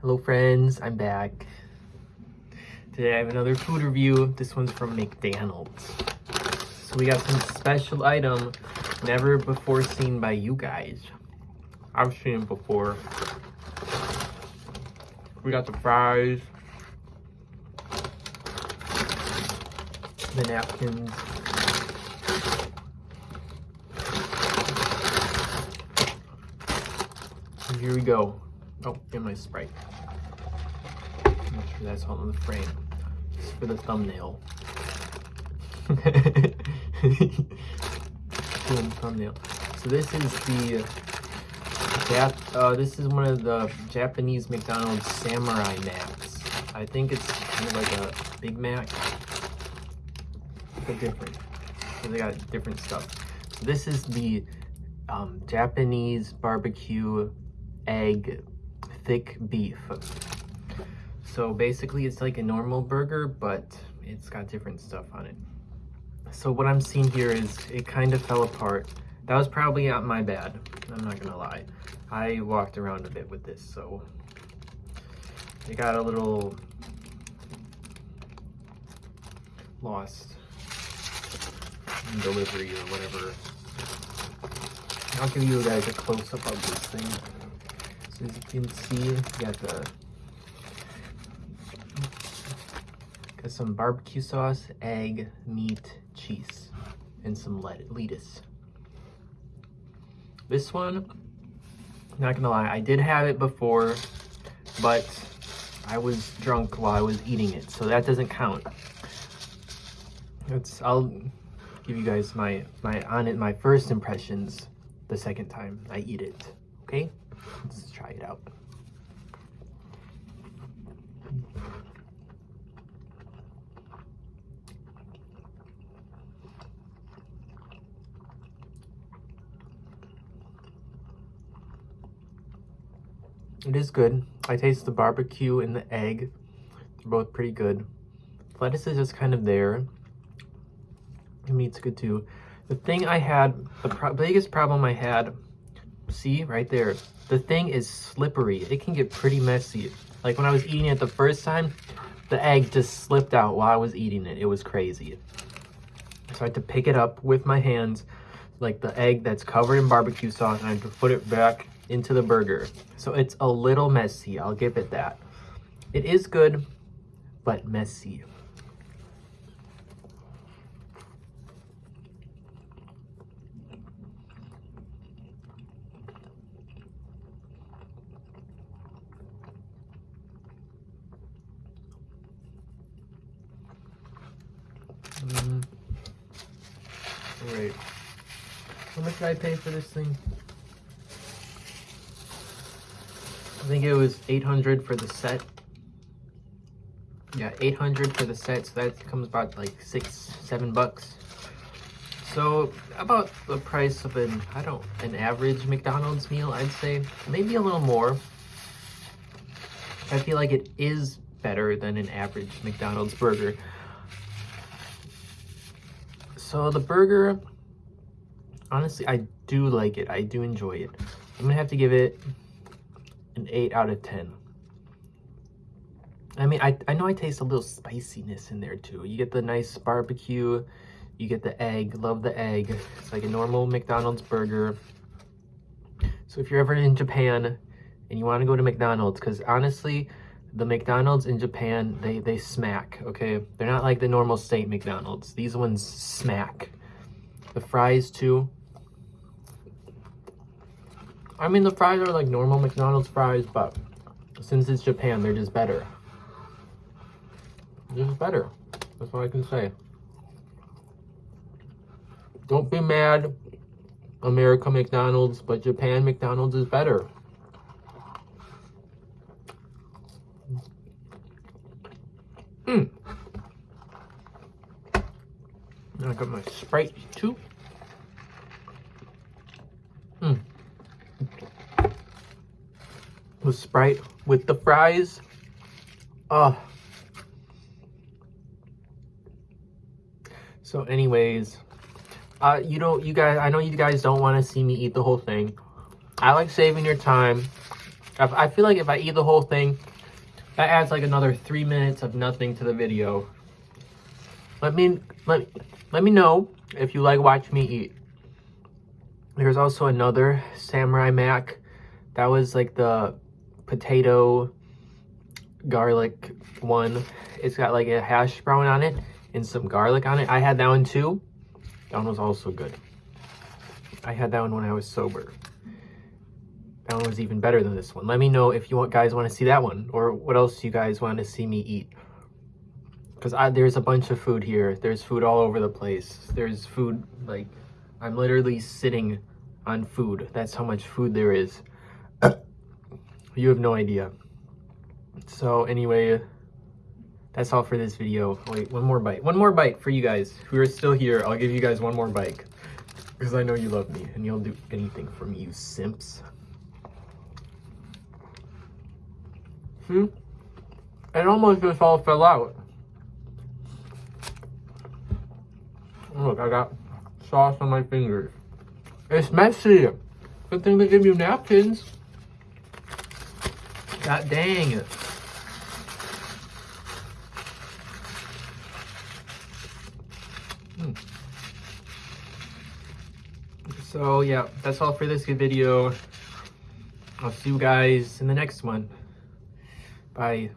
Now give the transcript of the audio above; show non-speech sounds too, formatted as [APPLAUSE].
Hello friends, I'm back. Today I have another food review. This one's from McDonald's. So we got some special item never before seen by you guys. I've seen it before. We got the fries. The napkins. Here we go. Oh, and my Sprite. Make sure that's all in the frame. Just for the thumbnail. [LAUGHS] Thumbnail. So this is the Jap uh, this is one of the Japanese McDonald's Samurai Macs. I think it's kind of like a Big Mac, but different. So they got different stuff. So this is the um, Japanese barbecue egg thick beef. So basically it's like a normal burger, but it's got different stuff on it. So what I'm seeing here is it kind of fell apart. That was probably not my bad. I'm not gonna lie. I walked around a bit with this, so it got a little lost in delivery or whatever. I'll give you guys a close-up of this thing. As you can see, got the got some barbecue sauce, egg, meat, cheese, and some lettuce. This one, not gonna lie, I did have it before, but I was drunk while I was eating it, so that doesn't count. It's I'll give you guys my my on it my first impressions the second time I eat it. Okay? Let's try it out. It is good. I taste the barbecue and the egg. They're both pretty good. Lettuce is just kind of there. The meat's good too. The thing I had, the pro biggest problem I had, see right there, the thing is slippery. It can get pretty messy. Like when I was eating it the first time, the egg just slipped out while I was eating it. It was crazy. So I had to pick it up with my hands, like the egg that's covered in barbecue sauce, and I had to put it back into the burger. So it's a little messy, I'll give it that. It is good, but messy. Mm. Right. How much did I pay for this thing? I think it was 800 for the set. Yeah, 800 for the set, so that comes about like six, seven bucks. So about the price of an, I don't, an average McDonald's meal, I'd say. Maybe a little more. I feel like it is better than an average McDonald's burger. So the burger, honestly, I do like it. I do enjoy it. I'm gonna have to give it an 8 out of 10. I mean, I, I know I taste a little spiciness in there too. You get the nice barbecue, you get the egg, love the egg. It's like a normal McDonald's burger. So if you're ever in Japan and you want to go to McDonald's, because honestly, the McDonald's in Japan, they, they smack, okay? They're not like the normal state McDonald's. These ones smack. The fries too. I mean, the fries are like normal McDonald's fries, but since it's Japan, they're just better. Just better. That's all I can say. Don't be mad, America McDonald's, but Japan McDonald's is better. Mm. I got my Sprite too. Mm. With Sprite, with the fries. Oh. So anyways, uh, you don't, you guys, I know you guys don't want to see me eat the whole thing. I like saving your time. If- I feel like if I eat the whole thing, that adds like another three minutes of nothing to the video. Let me let let me know if you like watching me eat. There's also another Samurai Mac. That was like the potato garlic one. It's got like a hash brown on it and some garlic on it. I had that one too. That one was also good. I had that one when I was sober. That one was even better than this one. Let me know if you want guys want to see that one or what else you guys want to see me eat. Because there's a bunch of food here. There's food all over the place. There's food, like, I'm literally sitting on food. That's how much food there is. [COUGHS] you have no idea. So anyway, that's all for this video. Wait, one more bite. One more bite for you guys who are still here. I'll give you guys one more bite. Because I know you love me and you'll do anything for me, you simps. See? It almost just all fell out. Look, I got sauce on my fingers. It's messy. Good thing they give you napkins. God dang it. Hmm. So yeah, that's all for this video. I'll see you guys in the next one. Bye.